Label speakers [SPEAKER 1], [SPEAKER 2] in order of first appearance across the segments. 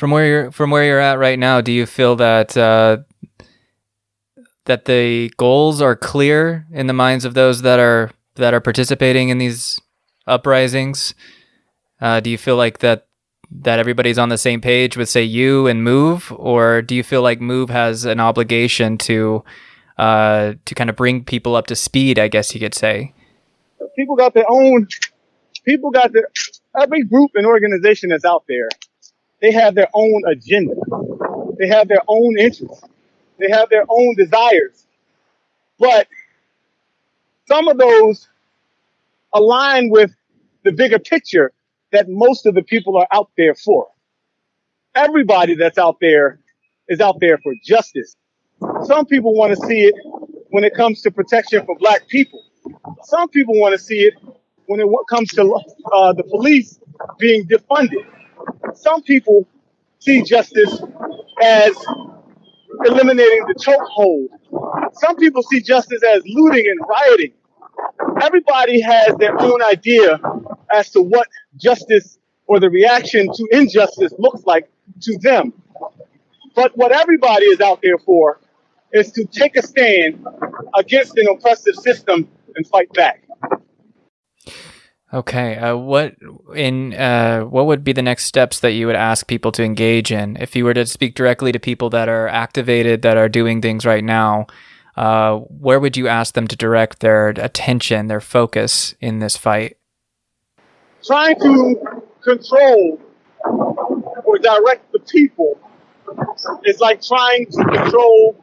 [SPEAKER 1] From where you're from where you're at right now, do you feel that uh, that the goals are clear in the minds of those that are that are participating in these uprisings? Uh, do you feel like that that everybody's on the same page with say you and Move, or do you feel like Move has an obligation to uh, to kind of bring people up to speed? I guess you could say.
[SPEAKER 2] People got their own. People got their every group and organization that's out there. They have their own agenda. They have their own interests. They have their own desires. But some of those align with the bigger picture that most of the people are out there for. Everybody that's out there is out there for justice. Some people want to see it when it comes to protection for black people. Some people want to see it when it comes to uh, the police being defunded. Some people see justice as eliminating the chokehold. Some people see justice as looting and rioting. Everybody has their own idea as to what justice or the reaction to injustice looks like to them. But what everybody is out there for is to take a stand against an oppressive system and fight back.
[SPEAKER 1] Okay, uh, what in uh, what would be the next steps that you would ask people to engage in if you were to speak directly to people that are activated that are doing things right now? Uh, where would you ask them to direct their attention, their focus in this fight?
[SPEAKER 2] Trying to control or direct the people is like trying to control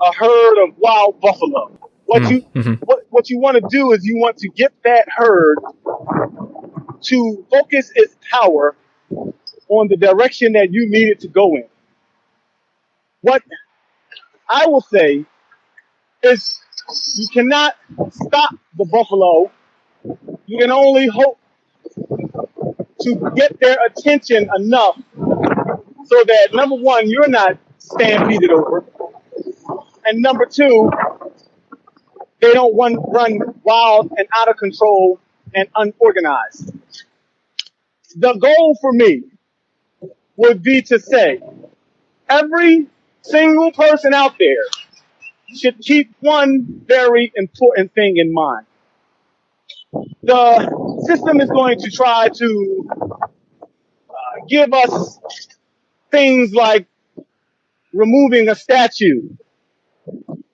[SPEAKER 2] a herd of wild buffalo. What mm, you mm-hmm. what, what you want to do is you want to get that herd to focus its power on the direction that you need it to go in. What I will say is you cannot stop the buffalo. You can only hope to get their attention enough so that number one, you're not stampeded over. And number two, they don't run, run wild and out of control and unorganized. The goal for me would be to say every single person out there should keep one very important thing in mind. The system is going to try to uh, give us things like removing a statue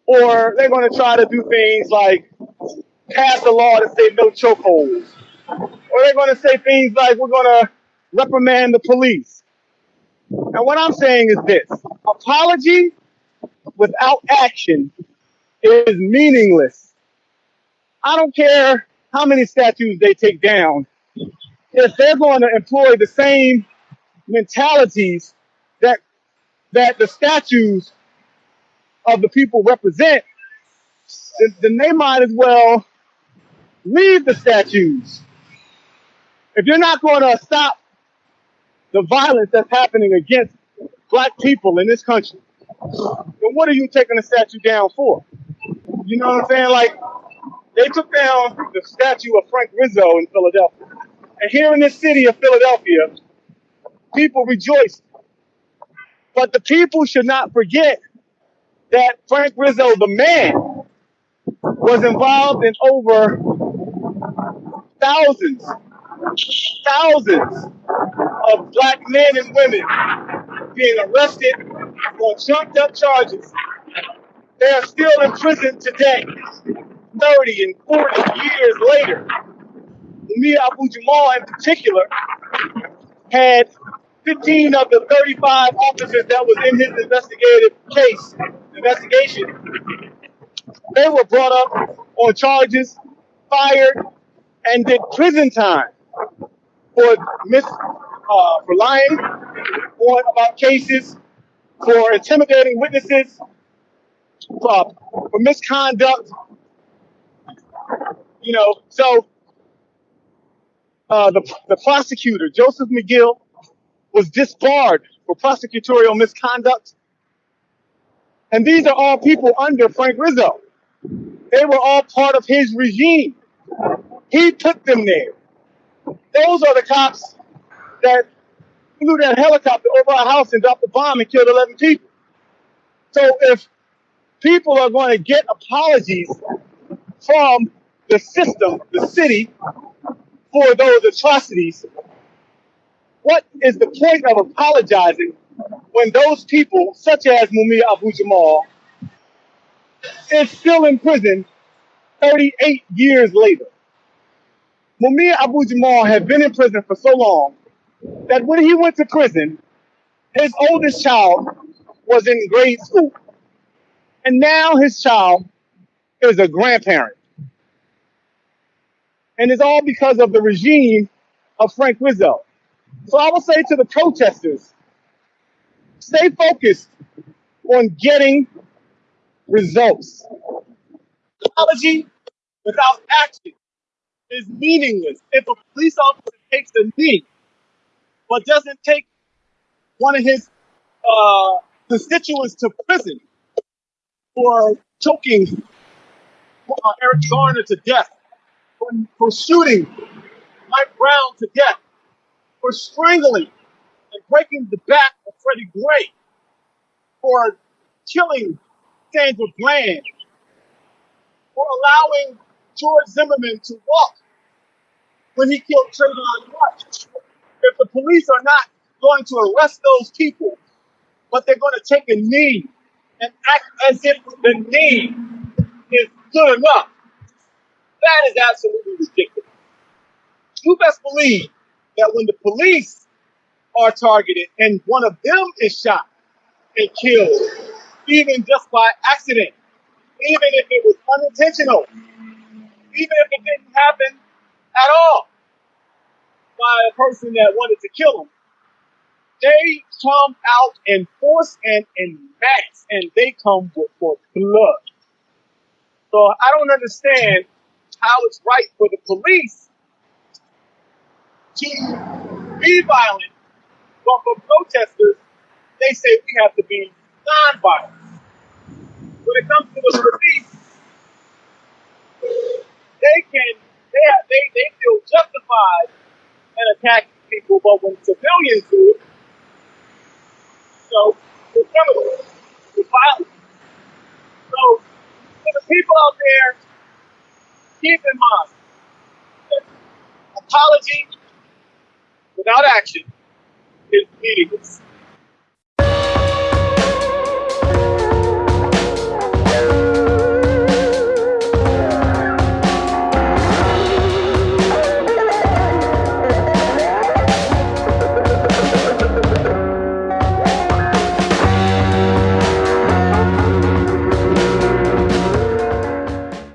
[SPEAKER 2] or they're going to try to do things like pass a law to say no chokeholds. Or they're going to say things like we're going to reprimand the police. And what I'm saying is this apology without action is meaningless. I don't care how many statues they take down. If they're going to employ the same mentalities that that the statues of the people represent, then, then they might as well leave the statues. If you're not going to stop the violence that's happening against black people in this country, then what are you taking the statue down for? You know what I'm saying? Like, they took down the statue of Frank Rizzo in Philadelphia. And here in this city of Philadelphia, people rejoiced. But the people should not forget that Frank Rizzo, the man, was involved in over thousands, thousands of black men and women being arrested on trumped up charges. They are still in prison today, 30 and 40 years later. Mumia Abu Jamal, in particular, had 15 of the 35 officers that was in his investigative case, investigation, they were brought up on charges, fired, and did prison time for mis uh, for lying on about cases, for intimidating witnesses, for, for misconduct. You know, so uh, the the prosecutor Joseph McGill was disbarred for prosecutorial misconduct. And these are all people under Frank Rizzo. They were all part of his regime. He put them there. Those are the cops that flew that helicopter over our house and dropped a bomb and killed 11 people. So if people are going to get apologies from the system, the city, for those atrocities, what is the point of apologizing when those people, such as Mumia Abu Jamal, is still in prison 38 years later? Mumia Abu Jamal had been in prison for so long that when he went to prison, his oldest child was in grade school. And now his child is a grandparent. And it's all because of the regime of Frank Rizzo. So I will say to the protesters, stay focused on getting results. Apology without action is meaningless. If a police officer takes a knee but doesn't take one of his uh, constituents to prison for choking uh, Eric Garner to death, for, for shooting Mike Brown to death, for strangling and breaking the back of Freddie Gray, for killing Sandra Bland, for allowing George Zimmerman to walk when he killed Trayvon Martin. If the police are not going to arrest those people, but they're going to take a knee and act as if the knee is good enough, that is absolutely ridiculous. You best believe that when the police are targeted and one of them is shot and killed, even just by accident, even if it was unintentional, even if it didn't happen at all by a person that wanted to kill him, they come out in force and in mass, and they come with for blood. So I don't understand how it's right for the police to be violent, but for protesters, they say we have to be non-violent. When it comes to the police, they can they have, they they feel justified in attacking people, but when civilians do it, you know, it's criminal, it's violent. So for the people out there, keep in mind apology without action is meaningless.